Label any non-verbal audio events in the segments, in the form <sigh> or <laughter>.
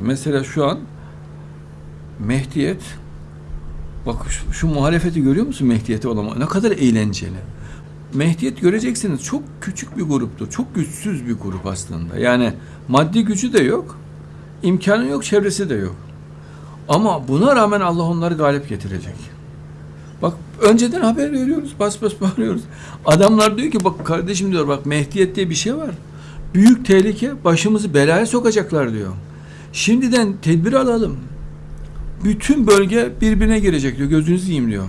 Mesela şu an Mehdiyet bak şu, şu muhalefeti görüyor musun Mehdiyete olan ne kadar eğlenceli. Mehdiyet göreceksiniz çok küçük bir gruptu. Çok güçsüz bir grup aslında. Yani maddi gücü de yok. imkanı yok, çevresi de yok. Ama buna rağmen Allah onları galip getirecek. Bak önceden haber veriyoruz, bas bas <laughs> bağırıyoruz. Adamlar diyor ki bak kardeşim diyor bak Mehdiyet diye bir şey var. Büyük tehlike başımızı belaya sokacaklar diyor. Şimdiden tedbir alalım. Bütün bölge birbirine girecek diyor. Gözünüzü yiyeyim diyor.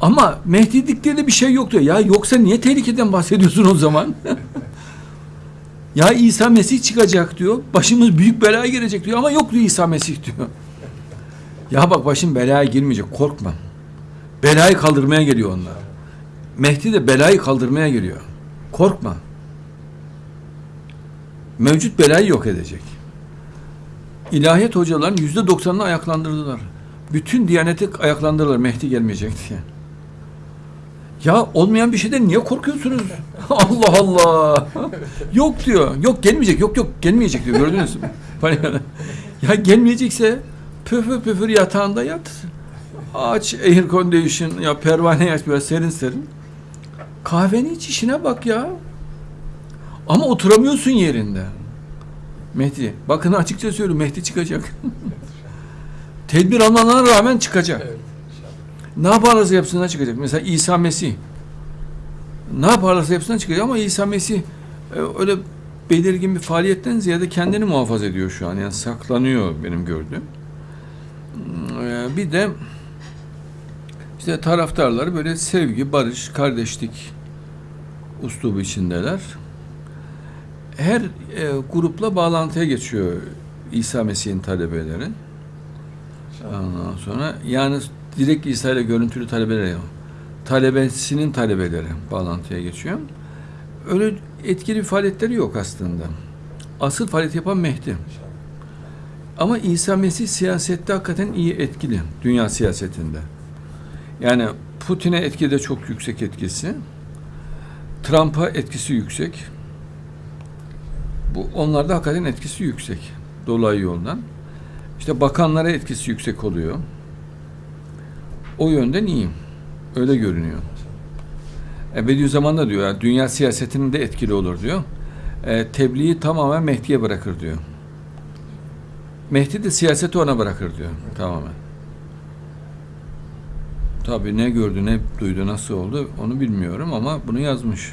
Ama Mehdiliklerinde bir şey yok diyor. Ya yoksa niye tehlikeden bahsediyorsun o zaman? <laughs> ya İsa Mesih çıkacak diyor. Başımız büyük belaya girecek diyor. Ama yok diyor İsa Mesih diyor. Ya bak başın belaya girmeyecek. Korkma. Belayı kaldırmaya geliyor onlar. Mehdi de belayı kaldırmaya geliyor. Korkma. Mevcut belayı yok edecek. İlahiyat hocaların yüzde doksanını ayaklandırdılar. Bütün diyaneti ayaklandırdılar Mehdi gelmeyecek diye. Ya olmayan bir şeyden niye korkuyorsunuz? <laughs> Allah Allah. yok diyor. Yok gelmeyecek. Yok yok gelmeyecek diyor. Gördünüz mü? <laughs> ya gelmeyecekse püfür püfür yatağında yat. Aç air condition ya pervane aç böyle serin serin. Kahveni iç işine bak ya. Ama oturamıyorsun yerinde. Mehdi. Bakın açıkça söylüyorum Mehdi çıkacak. <laughs> Tedbir almalarına rağmen çıkacak. Evet. Ne yaparlarsa yapsınlar çıkacak. Mesela İsa Mesih. Ne yaparlarsa yapsınlar çıkacak ama İsa Mesih e, öyle belirgin bir faaliyetten ziyade kendini muhafaza ediyor şu an. Yani saklanıyor benim gördüğüm. E, Bir de işte taraftarları böyle sevgi, barış, kardeşlik uslubu içindeler. Her e, grupla bağlantıya geçiyor İsa Mesih'in talebeleri. Ondan sonra yani direkt İsa ile görüntülü talebeleri talebesinin talebeleri bağlantıya geçiyor. Öyle etkili bir faaliyetleri yok aslında. Asıl faaliyet yapan Mehdi. Ama İsa Mesih siyasette hakikaten iyi etkili. Dünya siyasetinde. Yani Putin'e etki de çok yüksek etkisi. Trump'a etkisi yüksek. Bu onlarda hakikaten etkisi yüksek. Dolayı yoldan. İşte bakanlara etkisi yüksek oluyor. O yönden iyi. Öyle görünüyor. E, Bediüzzaman da diyor, yani dünya siyasetinin de etkili olur diyor. E, tebliği tamamen Mehdi'ye bırakır diyor. Mehdi de siyaseti ona bırakır diyor tamamen. Tabii ne gördü, ne duydu, nasıl oldu onu bilmiyorum ama bunu yazmış.